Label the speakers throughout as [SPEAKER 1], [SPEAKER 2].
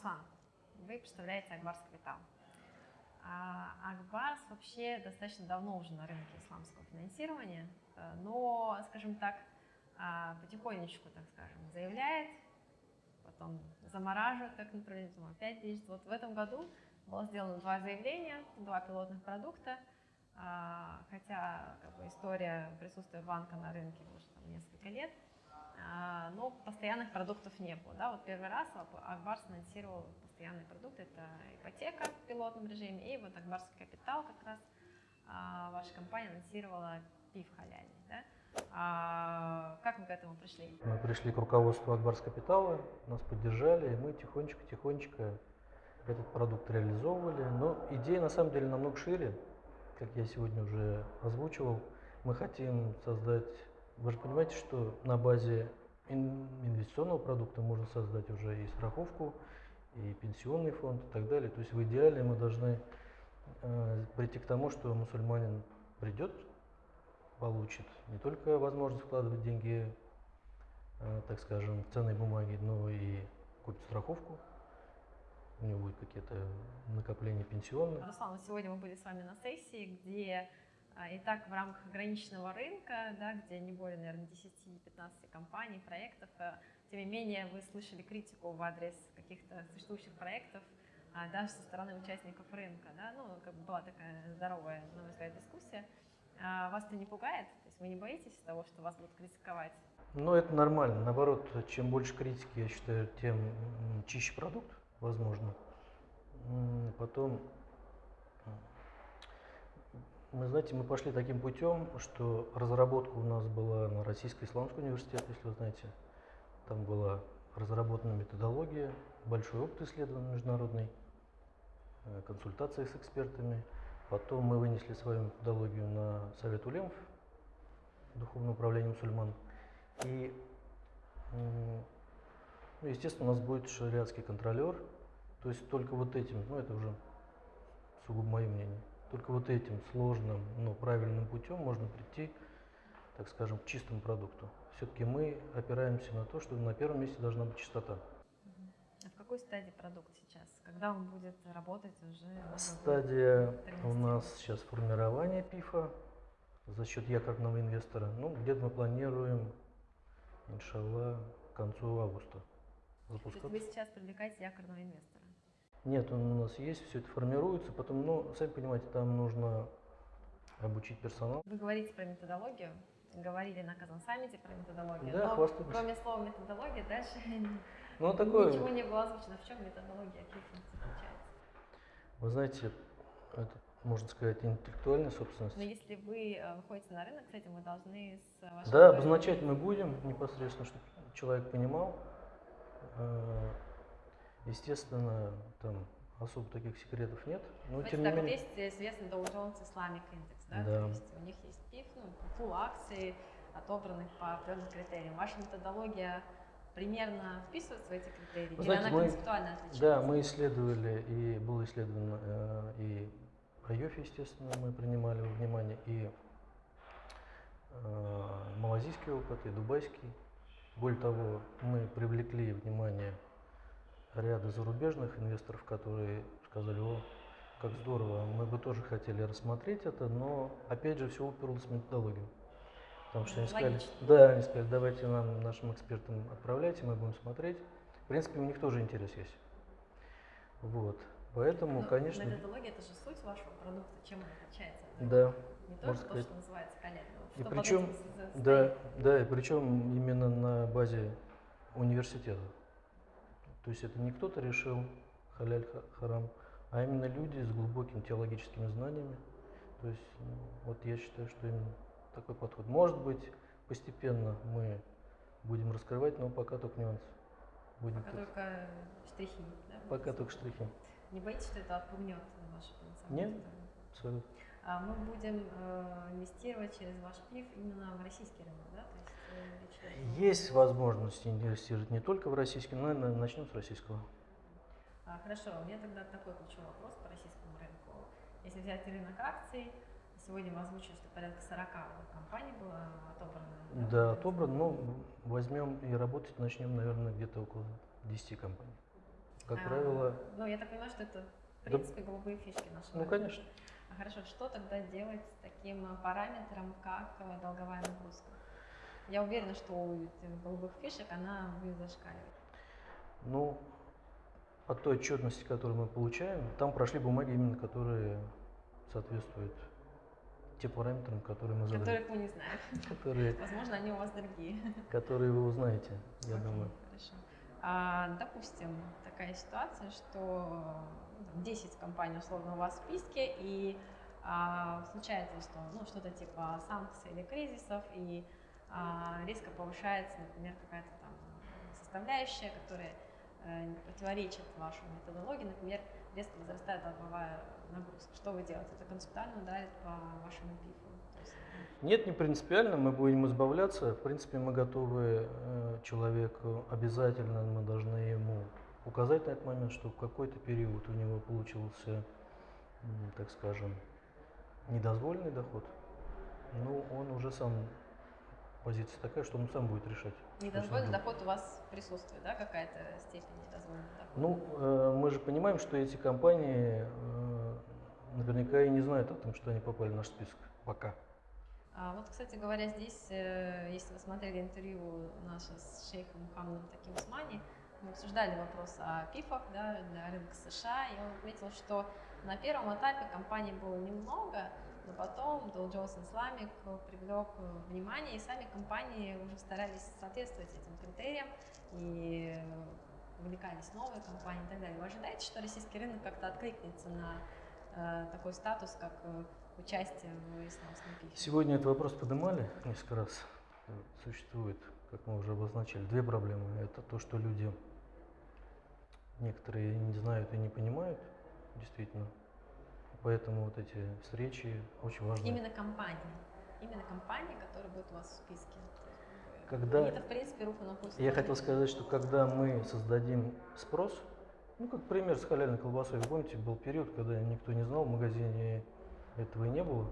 [SPEAKER 1] Руслан, вы представляете Акбарс Капитал. А Акбарс вообще достаточно давно уже на рынке исламского финансирования, э, но, скажем так, а, потихонечку, так скажем, заявляет, потом замораживает как направление, потом опять движет. Вот в этом году было сделано два заявления, два пилотных продукта, а, хотя как бы, история присутствия банка на рынке уже там, несколько лет, но постоянных продуктов не было. Да? Вот первый раз Акбарс анонсировал постоянный продукт, это ипотека в пилотном режиме, и вот Акбарский капитал как раз ваша компания анонсировала пив халяльный. Да? А как мы к этому пришли?
[SPEAKER 2] Мы пришли к руководству Акбарс Капитала, нас поддержали, и мы тихонечко-тихонечко этот продукт реализовывали. Но идея на самом деле намного шире, как я сегодня уже озвучивал. Мы хотим создать, вы же понимаете, что на базе инвестиционного продукта можно создать уже и страховку, и пенсионный фонд и так далее. То есть в идеале мы должны э, прийти к тому, что мусульманин придет получит не только возможность вкладывать деньги, э, так скажем, в ценные бумаги, но и купить страховку. У него будет какие-то накопления пенсионные.
[SPEAKER 1] Руслан, сегодня мы были с вами на сессии, где и так в рамках ограниченного рынка, да, где не более, наверное, 10-15 компаний, проектов, э, тем не менее вы слышали критику в адрес каких-то существующих проектов, а, даже со стороны участников рынка. Да? Ну, как бы была такая здоровая, на мой взгляд, дискуссия. А вас это не пугает? То есть вы не боитесь того, что вас будут критиковать?
[SPEAKER 2] Ну, это нормально. Наоборот, чем больше критики, я считаю, тем чище продукт, возможно. Потом, мы, знаете, мы пошли таким путем, что разработка у нас была на Российский исламский университет, если вы знаете. Там была разработана методология, большой опыт исследований международный, э, консультации с экспертами – Потом мы вынесли свою методологию на Совет Улемов, Духовное управление мусульман. И, ну, естественно, у нас будет шариатский контролер. То есть только вот этим, ну это уже сугубо мое мнение, только вот этим сложным, но правильным путем можно прийти, так скажем, к чистому продукту. Все-таки мы опираемся на то, что на первом месте должна быть чистота.
[SPEAKER 1] А в какой стадии продукт сейчас? Когда он будет работать уже?
[SPEAKER 2] Стадия у нас сейчас формирование ПИФа за счет якорного инвестора. Ну, где-то мы планируем, иншалла, к концу августа
[SPEAKER 1] запускать. То есть вы сейчас привлекаете якорного инвестора?
[SPEAKER 2] Нет, он у нас есть, все это формируется, потом, ну, сами понимаете, там нужно обучить персонал.
[SPEAKER 1] Вы говорите про методологию, говорили на Казан саммите про методологию,
[SPEAKER 2] да,
[SPEAKER 1] но кроме слова методология дальше
[SPEAKER 2] ну, такое...
[SPEAKER 1] Ничего не было озвучено. В чем методология, какие функции заключаются?
[SPEAKER 2] Вы знаете, это, можно сказать, интеллектуальная собственность.
[SPEAKER 1] Но если вы э, выходите на рынок с этим, вы должны с
[SPEAKER 2] вашим... Да, обозначать мы будем непосредственно, чтобы человек понимал. Естественно, там особо таких секретов нет.
[SPEAKER 1] Но, тем так, не менее... есть известный Dow Jones Islamic Index, да?
[SPEAKER 2] да.
[SPEAKER 1] То есть у них есть пиф, ну, пул акций, отобранных по определенным критериям. Ваша методология примерно вписывается в эти критерии? Вы знаете, Или она мы, концептуально отличается?
[SPEAKER 2] Да, мы исследовали, и было исследовано э, и IOF, естественно, мы принимали во внимание, и э, малазийский опыт, и дубайский. Более того, мы привлекли внимание ряда зарубежных инвесторов, которые сказали, о, как здорово, мы бы тоже хотели рассмотреть это, но опять же все уперлось в методологию. Потому что они сказали, Логично. да, они сказали, давайте нам, нашим экспертам отправляйте, мы будем смотреть. В принципе, у них тоже интерес есть. Вот. Поэтому,
[SPEAKER 1] Но
[SPEAKER 2] конечно...
[SPEAKER 1] Методология – это же суть вашего продукта, чем он отличается?
[SPEAKER 2] Да.
[SPEAKER 1] Не только то, сказать. что называется коллега.
[SPEAKER 2] И причем, да, да, и причем именно на базе университета. То есть это не кто-то решил халяль харам, а именно люди с глубокими теологическими знаниями. То есть ну, вот я считаю, что именно такой подход. Может быть, постепенно мы будем раскрывать, но пока только нюансы.
[SPEAKER 1] Будем пока тут. только штрихи, да?
[SPEAKER 2] Пока только штрихи.
[SPEAKER 1] Не боитесь, что это отпугнет ваше
[SPEAKER 2] Нет, абсолютно.
[SPEAKER 1] А мы будем э, инвестировать через ваш ПИФ именно в российский рынок, да? То
[SPEAKER 2] есть, э, есть возможность инвестировать не только в российский, но, наверное, начнем с российского.
[SPEAKER 1] А, хорошо, у меня тогда такой ключевой вопрос по российскому рынку. Если взять рынок акций, Сегодня вы озвучили, что порядка 40 компаний было отобрано.
[SPEAKER 2] Да, отобрано, но возьмем и работать начнем, наверное, где-то около 10 компаний. Как
[SPEAKER 1] А,
[SPEAKER 2] правило,
[SPEAKER 1] Ну, я так понимаю, что это, в
[SPEAKER 2] Да.
[SPEAKER 1] принципе, голубые фишки наши.
[SPEAKER 2] ну, конечно.
[SPEAKER 1] А Хорошо, что тогда делать с таким параметром, как э, долговая нагрузка? Я уверена, что у этих голубых фишек она будет зашкаливать.
[SPEAKER 2] Ну, по той отчетности, которую мы получаем, там прошли бумаги именно, которые соответствуют тем параметрам, которые мы задали.
[SPEAKER 1] Которых мы не знаем.
[SPEAKER 2] Которые,
[SPEAKER 1] Возможно, они у вас другие.
[SPEAKER 2] которые вы узнаете, я
[SPEAKER 1] Окей,
[SPEAKER 2] думаю.
[SPEAKER 1] Хорошо. А, допустим, такая ситуация, что ну, там, 10 компаний условно у вас в списке, и а, случается, что ну, что-то типа санкций или кризисов, и резко повышается, например, какая-то там составляющая, которая э, противоречит вашей методологии, например, резко возрастает долговая нагрузка. Что вы делаете? Это концептуально ударит по вашему пифу. Есть,
[SPEAKER 2] Нет, не принципиально, мы будем избавляться. В принципе, мы готовы э, человеку, обязательно мы должны ему указать на этот момент, что в какой-то период у него получился, так скажем, недозволенный доход. Ну, он уже сам, позиция такая, что он сам будет решать.
[SPEAKER 1] недозволенный доход у вас присутствует, да, какая-то степень недозволенного дохода?
[SPEAKER 2] Ну, э, мы же понимаем, что эти компании э, наверняка и не знают о том, что они попали в наш список пока.
[SPEAKER 1] А вот, кстати говоря, здесь, э, если вы смотрели интервью наше с шейхом Мухаммадом Таким Усмани, мы обсуждали вопрос о ПИФах да, для рынка США, и он отметил, что на первом этапе компаний было немного, но потом Dow Jones Islamic привлек э, внимание, и сами компании уже старались соответствовать этим критериям, и э, вовлекались новые компании и так далее. Вы ожидаете, что российский рынок как-то откликнется на э, такой статус, как э, участие в исламском пифе?
[SPEAKER 2] Сегодня этот вопрос поднимали несколько раз. Существует, как мы уже обозначили, две проблемы. Это то, что люди некоторые не знают и не понимают, действительно. Поэтому вот эти встречи очень важны.
[SPEAKER 1] Именно компании. Именно компании, которые будут у вас в списке.
[SPEAKER 2] Когда-
[SPEAKER 1] Это, в принципе, руку на пульс.
[SPEAKER 2] Я хотел сказать, что когда мы создадим спрос, ну как пример с халяльной колбасой, вы помните, был период, когда никто не знал, в магазине этого и не было,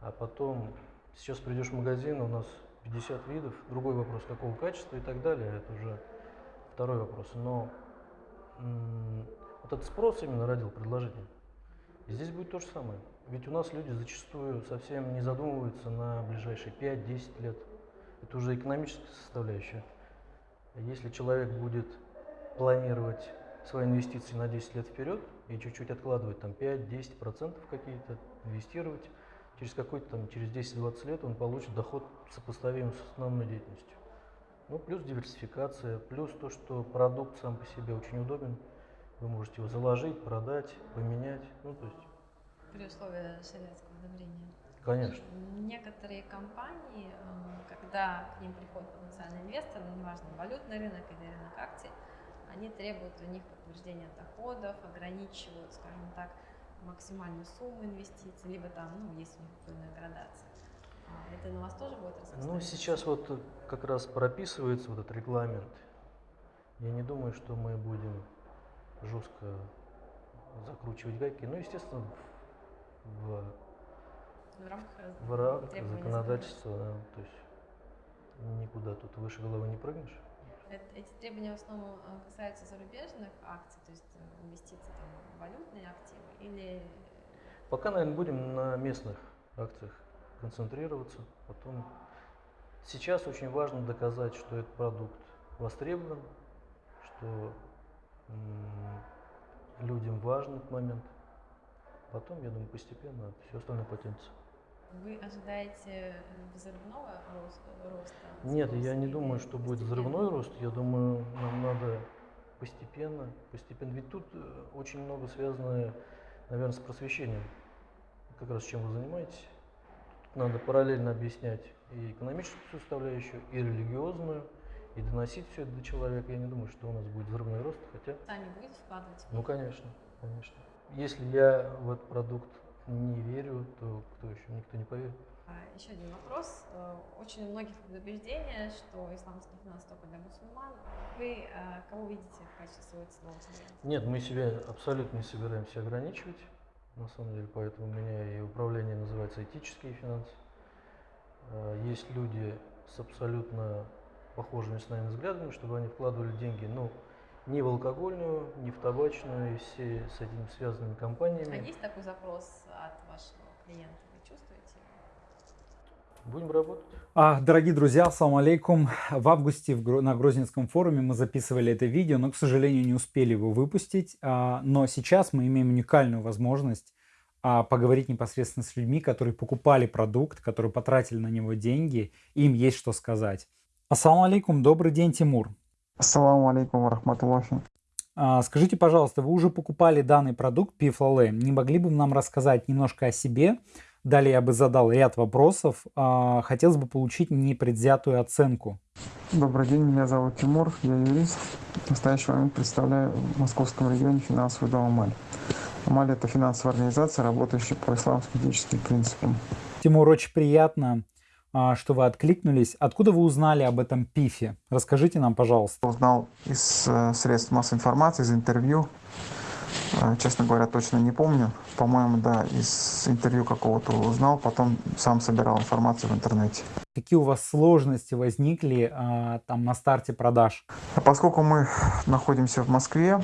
[SPEAKER 2] а потом сейчас придешь в магазин, у нас 50 видов, другой вопрос, какого качества и так далее, это уже второй вопрос. Но м, вот этот спрос именно родил предложение. Здесь будет то же самое. Ведь у нас люди зачастую совсем не задумываются на ближайшие 5-10 лет. Это уже экономическая составляющая. Если человек будет планировать свои инвестиции на 10 лет вперед и чуть-чуть откладывать там 5-10% какие-то, инвестировать, через какой-то там, через 10-20 лет он получит доход сопоставимый с основной деятельностью. Ну, плюс диверсификация, плюс то, что продукт сам по себе очень удобен. Вы можете его заложить, продать, поменять. Ну, то есть,
[SPEAKER 1] При условии шариатского одобрения.
[SPEAKER 2] конечно.
[SPEAKER 1] Некоторые компании, э, когда к ним приходит потенциальный инвестор, ну, неважно, валютный рынок или рынок акций, они требуют у них подтверждения доходов, ограничивают, скажем так, максимальную сумму инвестиций, либо там, ну, есть у них определенная градация. А Это на вас тоже будет
[SPEAKER 2] Ну,
[SPEAKER 1] распространяться?
[SPEAKER 2] сейчас вот как раз прописывается вот этот регламент. Я не думаю, что мы будем жестко закручивать гайки. Ну, естественно, в,
[SPEAKER 1] в рамках,
[SPEAKER 2] в рамках законодательства, да, то есть никуда тут выше головы не прыгнешь.
[SPEAKER 1] Эт- Эти требования в основном э, касаются зарубежных акций, то есть э, инвестиций там, в валютные активы, или
[SPEAKER 2] Пока, наверное, будем на местных акциях концентрироваться. Потом сейчас очень важно доказать, что этот продукт востребован, что людям важен этот момент. Потом, я думаю, постепенно все остальное потянется.
[SPEAKER 1] Вы ожидаете взрывного рос- роста?
[SPEAKER 2] Нет, я не думаю, что будет взрывной рост. Я думаю, нам надо постепенно, постепенно. Ведь тут э, очень много связано, наверное, с просвещением. Как раз чем вы занимаетесь. Тут надо параллельно объяснять и экономическую составляющую, и религиозную, и доносить все это до человека. Я не думаю, что у нас будет взрывной рост, хотя,
[SPEAKER 1] Сами будете вкладывать? в
[SPEAKER 2] ну, конечно, конечно. Если я в этот продукт не верю, то кто еще? Никто не поверит.
[SPEAKER 1] А, Еще один вопрос. Э, Очень у многих предубеждение, что исламский финанс только для мусульман. Вы э, кого видите в качестве своего целевого клиента?
[SPEAKER 2] Нет, мы себя абсолютно не собираемся ограничивать. На самом деле, поэтому у меня и управление называется этические финансы. Э, Есть люди с абсолютно похожими с нами взглядами, чтобы они вкладывали деньги, ну, ни в алкогольную, ни в табачную и все с этим связанными
[SPEAKER 1] А
[SPEAKER 2] компаниями.
[SPEAKER 1] есть такой запрос от вашего клиента? Вы чувствуете?
[SPEAKER 2] Будем работать.
[SPEAKER 3] А, Дорогие друзья, ассаламу алейкум. В августе в на Грозненском форуме мы записывали это видео, но, к сожалению, не успели его выпустить. А, Но сейчас мы имеем уникальную возможность а, поговорить непосредственно с людьми, которые покупали продукт, которые потратили на него деньги, и им есть что сказать. Ассаламу алейкум, добрый день, Тимур.
[SPEAKER 4] Ассаламу алейкум варахматуллахи.
[SPEAKER 3] А, Скажите, пожалуйста, вы уже покупали данный продукт Пифлале. Не могли бы нам рассказать немножко о себе? Далее я бы задал ряд вопросов. А, Хотелось бы получить непредвзятую оценку.
[SPEAKER 4] Добрый день, меня зовут Тимур, я юрист. В настоящий момент представляю в московском регионе финансовый дом Амаль. Амаль – это финансовая организация, работающая по исламским этическим принципам.
[SPEAKER 3] Тимур, очень приятно, что вы откликнулись. Откуда вы узнали об этом пифе? Расскажите нам, пожалуйста.
[SPEAKER 4] Узнал из э, средств массовой информации, из интервью. Э, Честно говоря, точно не помню. По-моему, да, из интервью какого-то узнал, потом сам собирал информацию в интернете.
[SPEAKER 3] Какие у вас сложности возникли а, там на старте продаж?
[SPEAKER 4] А Поскольку мы находимся в Москве,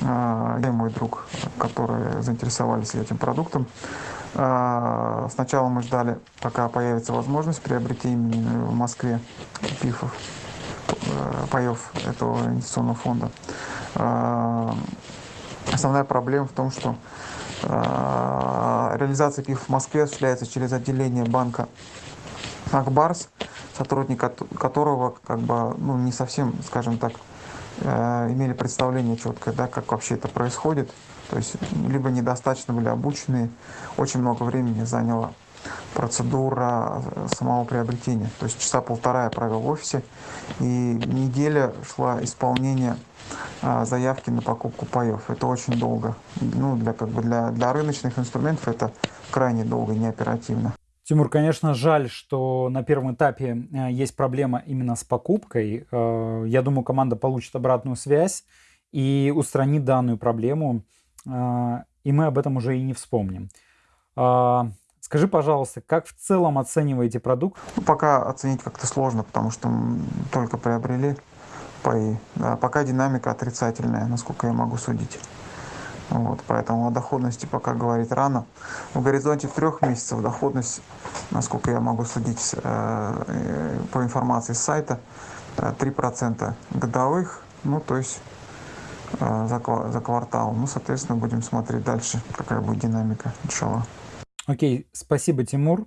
[SPEAKER 4] а, я и мой друг, которые заинтересовались этим продуктом, а, сначала мы ждали, пока появится возможность приобретения в Москве пифов, э, паев этого инвестиционного фонда. А, Основная проблема в том, что а, реализация пифов в Москве осуществляется через отделение банка Акбарс, сотрудник кото- которого как бы ну, не совсем, скажем так, э, имели представление четкое, да, как вообще это происходит. То есть либо недостаточно были обучены, очень много времени заняла процедура э, самого приобретения. То есть часа полтора я провел в офисе, и неделя шла исполнение а, заявки на покупку паев. Это очень долго. Ну, для, как бы для, для рыночных инструментов это крайне долго, не оперативно.
[SPEAKER 3] Тимур, конечно, жаль, что на первом этапе э, есть проблема именно с покупкой. Э, Я думаю, команда получит обратную связь и устранит данную проблему, и мы об этом уже и не вспомним. А, Скажи, пожалуйста, как в целом оцениваете продукт?
[SPEAKER 4] Ну, пока оценить как-то сложно, потому что м, только приобрели паи. Да, пока динамика отрицательная, насколько я могу судить. Вот, поэтому о доходности пока говорить рано. В горизонте трех месяцев доходность, насколько я могу судить э, э, по информации с сайта, э, 3% годовых, ну то есть э, за, ква- за квартал. Ну, соответственно, будем смотреть дальше, какая будет динамика, иншаллах.
[SPEAKER 3] Окей, спасибо, Тимур.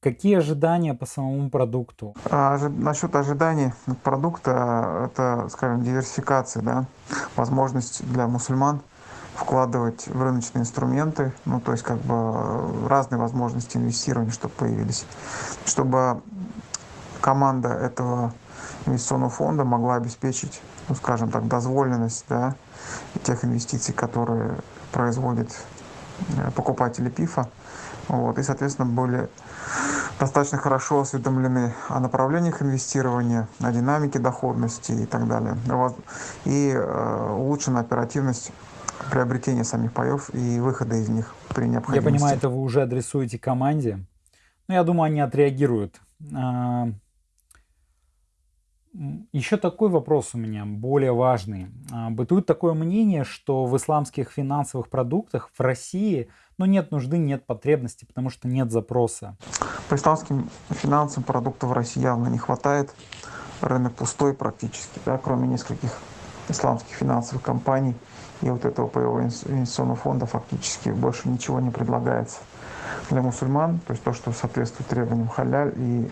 [SPEAKER 3] Какие ожидания по самому продукту?
[SPEAKER 4] А насчет ожиданий продукта, это, скажем, диверсификация, да, возможность для мусульман вкладывать в рыночные инструменты, ну, то есть как бы э, разные возможности инвестирования, чтобы появились, чтобы команда этого инвестиционного фонда могла обеспечить, ну, скажем так, дозволенность, да, тех инвестиций, которые производят э, покупатели ПИФа, вот, и, соответственно, были достаточно хорошо осведомлены о направлениях инвестирования, о динамике доходности и так далее. Вот. И э, улучшена оперативность приобретения самих паев и выхода из них при
[SPEAKER 3] Я
[SPEAKER 4] необходимости.
[SPEAKER 3] понимаю, это вы уже адресуете команде. Но я думаю, они отреагируют. Еще такой вопрос у меня, более важный. А, Бытует такое мнение, что в исламских финансовых продуктах в России ну, нет нужды, нет потребности, потому что нет запроса.
[SPEAKER 4] По исламским финансовым продуктов в России явно не хватает. Рынок пустой практически, да, кроме нескольких исламских финансовых компаний и вот этого паевого инвес- инвестиционного фонда фактически больше ничего не предлагается для мусульман, то есть то, что соответствует требованиям халяль и,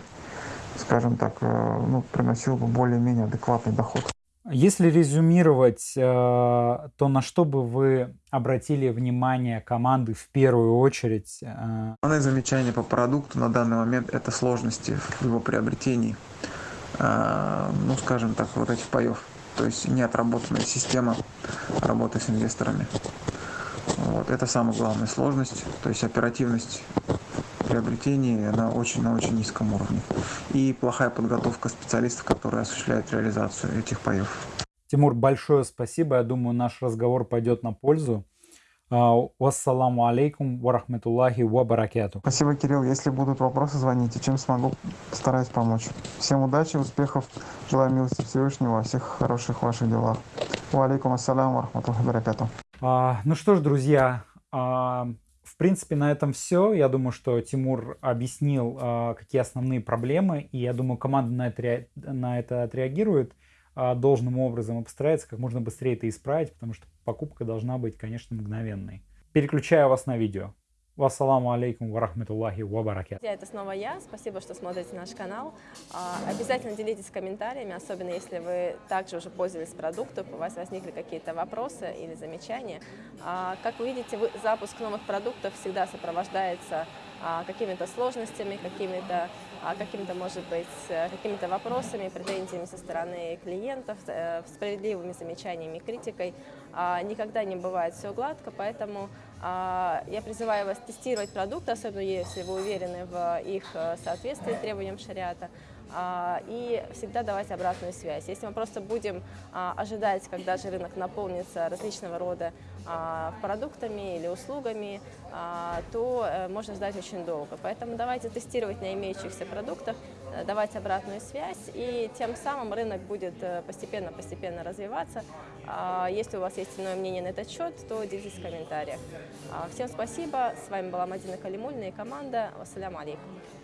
[SPEAKER 4] скажем так, э, ну, приносил бы более-менее адекватный доход.
[SPEAKER 3] Если резюмировать, э, то на что бы вы обратили внимание команды в первую очередь? э,
[SPEAKER 4] Основные замечания по продукту на данный момент – это сложности в его приобретении, ну, скажем так, вот этих паев. То есть неотработанная система работы с инвесторами. Вот. Это самая главная сложность. То есть оперативность приобретения она очень на очень низком уровне. И плохая подготовка специалистов, которые осуществляют реализацию этих паев.
[SPEAKER 3] Тимур, большое спасибо. Я думаю, наш разговор пойдет на пользу. А, Вассаламу алейкум ва рахматуллахи ва баракату.
[SPEAKER 4] Спасибо, Кирилл. Если будут вопросы, звоните. Чем смогу, стараюсь помочь. Всем удачи, успехов. Желаю милости Всевышнего всех хороших ваших делах. Ва алейкум ассалям ва рахматуллахи ва баракатух.
[SPEAKER 3] А, ну что ж, друзья, а, в принципе, на этом все. Я думаю, что Тимур объяснил, а, какие основные проблемы, и я думаю, команда на это, на это отреагирует а, должным образом и постарается как можно быстрее это исправить, потому что покупка должна быть, конечно, мгновенной. Переключаю вас на видео. Вассаламу алейкум ва рахматуллахи ва баракат.
[SPEAKER 5] Друзья, это снова я. Спасибо, что смотрите наш канал. А, Обязательно делитесь комментариями, особенно если вы также уже пользовались продуктом, у вас возникли какие-то вопросы или замечания. А, Как вы видите, запуск новых продуктов всегда сопровождается а, какими-то сложностями, какими-то, каким-то, может быть, э, какими-то вопросами, претензиями со стороны клиентов, э, справедливыми замечаниями, критикой. Никогда не бывает все гладко, поэтому я призываю вас тестировать продукты, особенно если вы уверены в их э, соответствии требованиям шариата, а, и всегда давать обратную связь. Если мы просто будем а, ожидать, когда же рынок наполнится различного рода а, продуктами или услугами, а, то э, можно ждать очень долго. Поэтому давайте тестировать на имеющихся продуктах, э, давать обратную связь, и тем самым рынок будет э, постепенно-постепенно развиваться. А, Если у вас есть иное мнение на этот счет, то делитесь в комментариях. А, Всем спасибо. С вами была Мадина Калимульна и команда. Вассаляму алейкум.